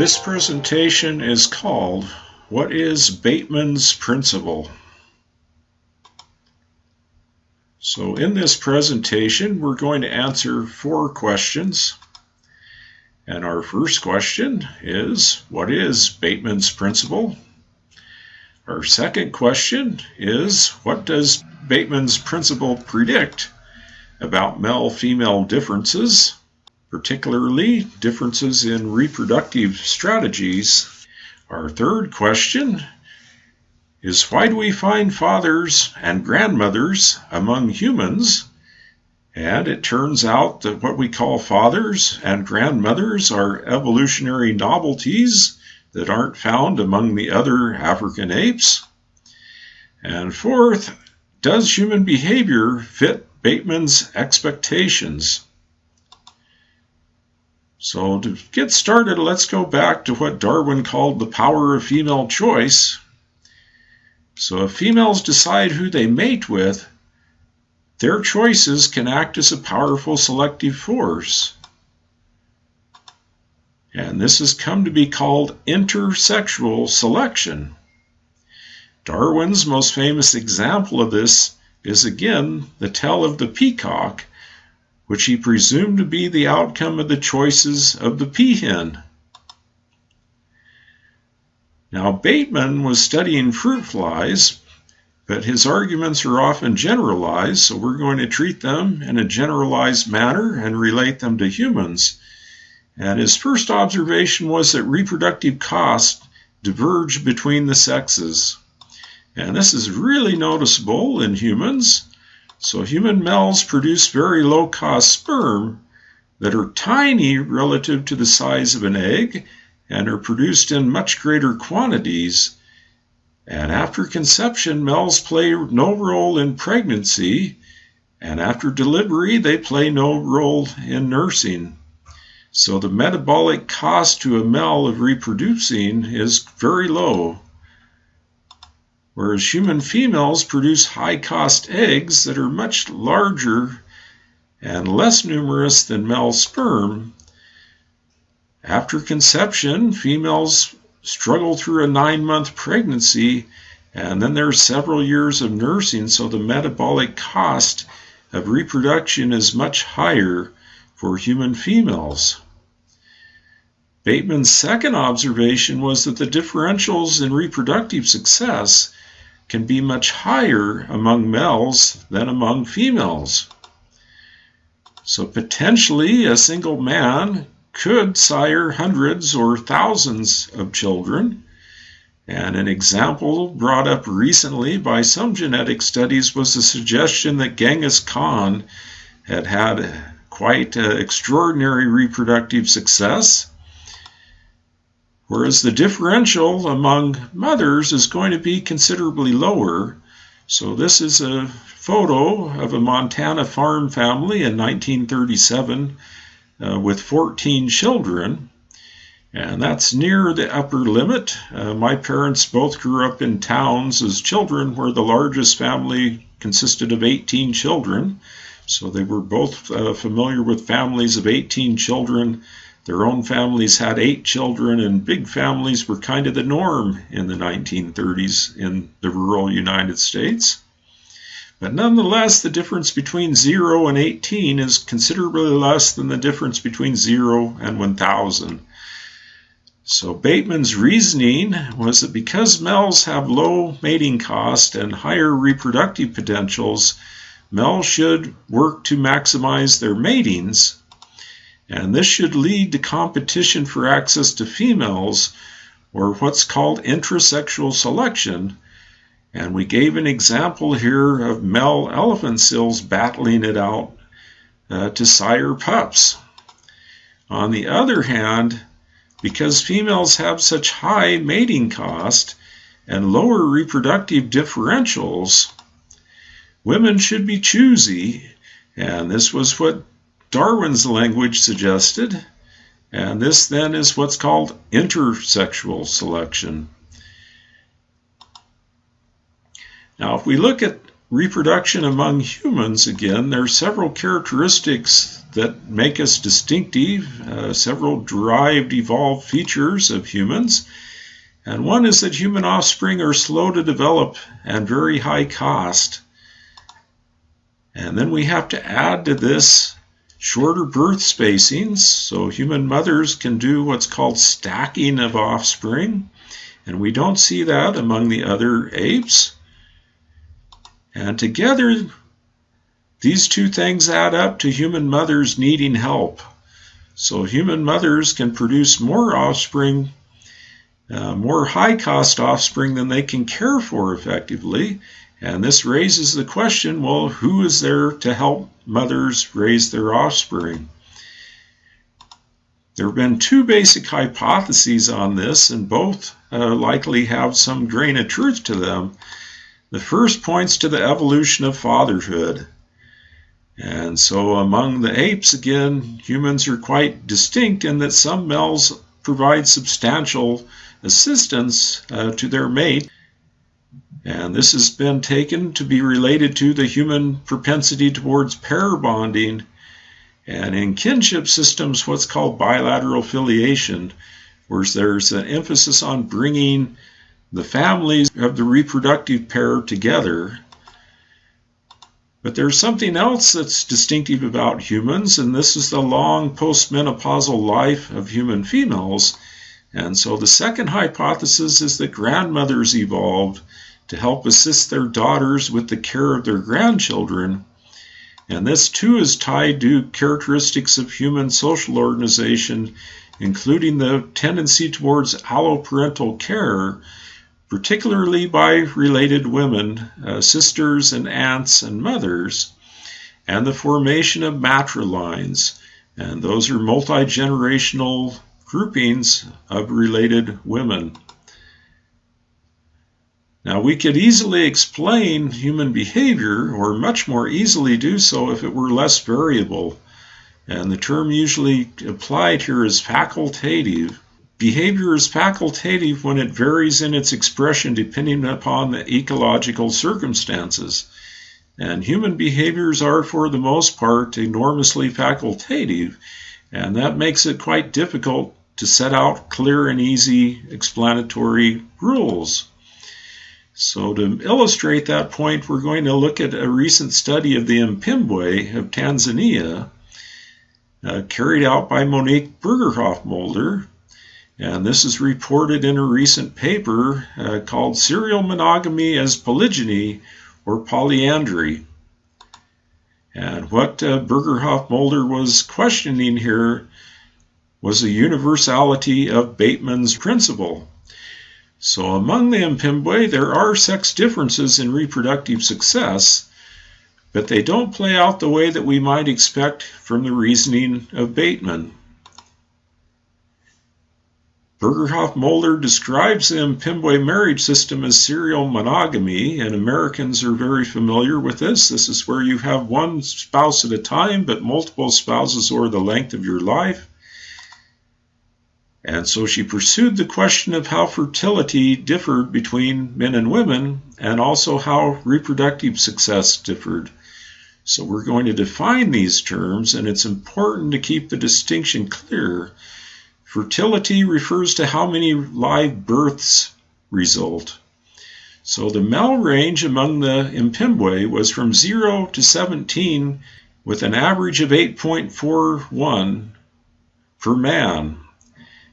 This presentation is called What is Bateman's Principle? So in this presentation, we're going to answer four questions. And our first question is, what is Bateman's Principle? Our second question is, what does Bateman's Principle predict about male-female differences? particularly differences in reproductive strategies. Our third question is why do we find fathers and grandmothers among humans? And it turns out that what we call fathers and grandmothers are evolutionary novelties that aren't found among the other African apes. And fourth, does human behavior fit Bateman's expectations? So to get started, let's go back to what Darwin called the power of female choice. So if females decide who they mate with, their choices can act as a powerful selective force. And this has come to be called intersexual selection. Darwin's most famous example of this is again the tale of the peacock which he presumed to be the outcome of the choices of the peahen. Now, Bateman was studying fruit flies, but his arguments are often generalized, so we're going to treat them in a generalized manner and relate them to humans. And his first observation was that reproductive costs diverge between the sexes. And this is really noticeable in humans so human males produce very low cost sperm that are tiny relative to the size of an egg and are produced in much greater quantities. And after conception, males play no role in pregnancy, and after delivery, they play no role in nursing. So the metabolic cost to a male of reproducing is very low whereas human females produce high cost eggs that are much larger and less numerous than male sperm. After conception, females struggle through a nine month pregnancy, and then there's several years of nursing, so the metabolic cost of reproduction is much higher for human females. Bateman's second observation was that the differentials in reproductive success can be much higher among males than among females. So potentially a single man could sire hundreds or thousands of children. And an example brought up recently by some genetic studies was the suggestion that Genghis Khan had had quite uh, extraordinary reproductive success whereas the differential among mothers is going to be considerably lower. So this is a photo of a Montana farm family in 1937 uh, with 14 children. And that's near the upper limit. Uh, my parents both grew up in towns as children where the largest family consisted of 18 children. So they were both uh, familiar with families of 18 children their own families had eight children, and big families were kind of the norm in the 1930s in the rural United States. But nonetheless, the difference between 0 and 18 is considerably less than the difference between 0 and 1000. So Bateman's reasoning was that because males have low mating cost and higher reproductive potentials, males should work to maximize their matings and this should lead to competition for access to females, or what's called intrasexual selection. And we gave an example here of male elephant seals battling it out uh, to sire pups. On the other hand, because females have such high mating cost and lower reproductive differentials, women should be choosy, and this was what Darwin's language suggested, And this then is what's called intersexual selection. Now, if we look at reproduction among humans, again, there are several characteristics that make us distinctive, uh, several derived, evolved features of humans. And one is that human offspring are slow to develop and very high cost. And then we have to add to this shorter birth spacings, so human mothers can do what's called stacking of offspring. And we don't see that among the other apes. And together, these two things add up to human mothers needing help. So human mothers can produce more offspring, uh, more high cost offspring than they can care for effectively. And this raises the question well, who is there to help mothers raise their offspring? There have been two basic hypotheses on this, and both uh, likely have some grain of truth to them. The first points to the evolution of fatherhood. And so among the apes, again, humans are quite distinct in that some males provide substantial assistance uh, to their mate. And this has been taken to be related to the human propensity towards pair bonding. And in kinship systems, what's called bilateral filiation, where there's an emphasis on bringing the families of the reproductive pair together. But there's something else that's distinctive about humans, and this is the long postmenopausal life of human females. And so the second hypothesis is that grandmothers evolved to help assist their daughters with the care of their grandchildren. And this too is tied to characteristics of human social organization, including the tendency towards alloparental care, particularly by related women, uh, sisters and aunts and mothers, and the formation of matrilines. And those are multi generational groupings of related women. Now, we could easily explain human behavior, or much more easily do so if it were less variable. And the term usually applied here is facultative. Behavior is facultative when it varies in its expression depending upon the ecological circumstances. And human behaviors are, for the most part, enormously facultative, and that makes it quite difficult to set out clear and easy explanatory rules. So, to illustrate that point, we're going to look at a recent study of the Mpimbwe of Tanzania, uh, carried out by Monique Borgerhoff-Mulder, and this is reported in a recent paper uh, called Serial Monogamy as Polygyny or Polyandry. And what uh, Borgerhoff-Mulder was questioning here was the universality of Bateman's principle. So among the Mpimbwe, there are sex differences in reproductive success, but they don't play out the way that we might expect from the reasoning of Bateman. Borgerhoff-Mulder describes the Mpimbwe marriage system as serial monogamy, and Americans are very familiar with this. This is where you have one spouse at a time, but multiple spouses over the length of your life. And so she pursued the question of how fertility differed between men and women, and also how reproductive success differed. So we're going to define these terms, and it's important to keep the distinction clear Fertility refers to how many live births result. So the male range among the Mpimbwe was from 0 to 17 with an average of 8.41 per man.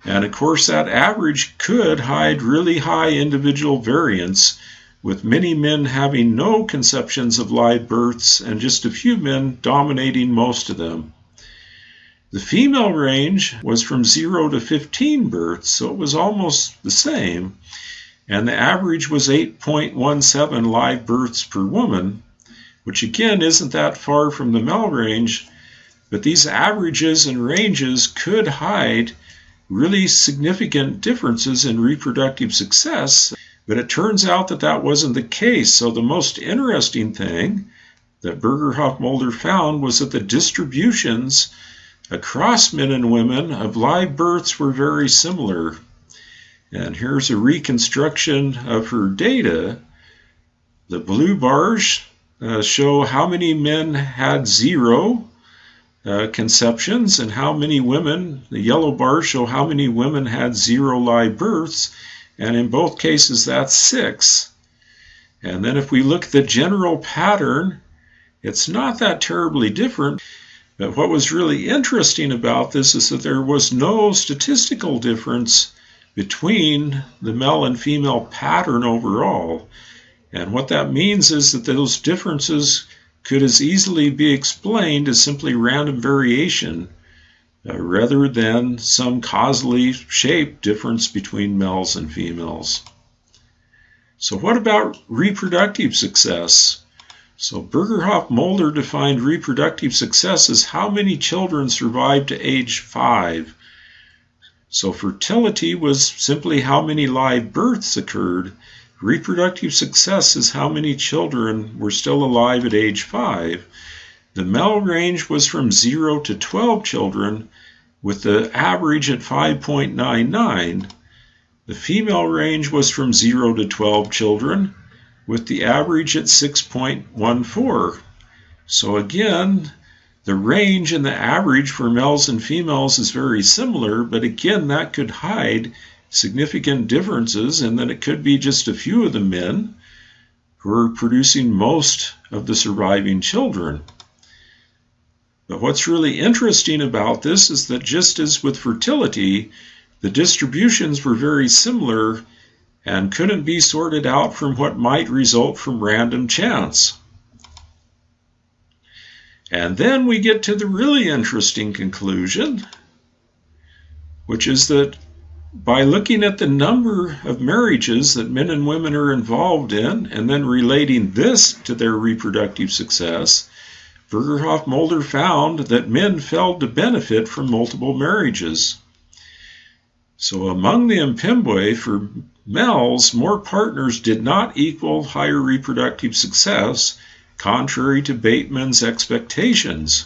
And of course, that average could hide really high individual variance, with many men having no conceptions of live births and just a few men dominating most of them. The female range was from 0 to 15 births, so it was almost the same, and the average was 8.17 live births per woman, which again isn't that far from the male range, but these averages and ranges could hide really significant differences in reproductive success, but it turns out that that wasn't the case. So the most interesting thing that Borgerhoff-Mulder found was that the distributions across men and women of live births were very similar. And here's a reconstruction of her data. The blue bars uh, show how many men had zero uh, conceptions and how many women, the yellow bars show how many women had zero live births, and in both cases that's six. And then if we look at the general pattern, it's not that terribly different. But what was really interesting about this is that there was no statistical difference between the male and female pattern overall. And what that means is that those differences could as easily be explained as simply random variation uh, rather than some causally shaped difference between males and females. So, what about reproductive success? So Borgerhoff Mulder defined reproductive success as how many children survived to age five. So fertility was simply how many live births occurred. Reproductive success is how many children were still alive at age five. The male range was from 0 to 12 children, with the average at 5.99. The female range was from 0 to 12 children, with the average at 6.14. So again, the range and the average for males and females is very similar, but again, that could hide significant differences, and then it could be just a few of the men who are producing most of the surviving children. But what's really interesting about this is that just as with fertility, the distributions were very similar and couldn't be sorted out from what might result from random chance. And then we get to the really interesting conclusion, which is that by looking at the number of marriages that men and women are involved in and then relating this to their reproductive success, Borgerhoff Mulder found that men failed to benefit from multiple marriages. So among the Mpimbwe, for males, more partners did not equal higher reproductive success, contrary to Bateman's expectations.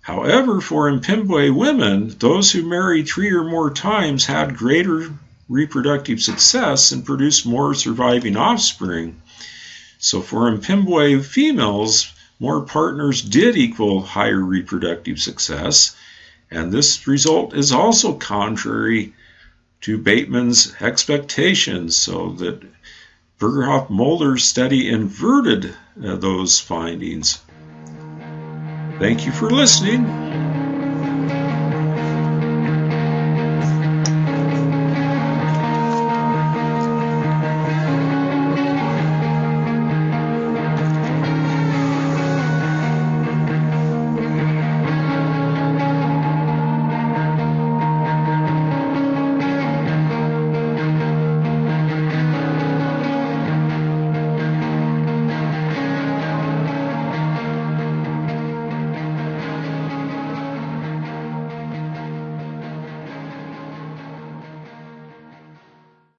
However, for Mpimbwe women, those who married three or more times had greater reproductive success and produced more surviving offspring. So for Mpimbwe females, more partners did equal higher reproductive success, and this result is also contrary to Bateman's expectations, so that Borgerhoff Mulder's study inverted uh, those findings. Thank you for listening.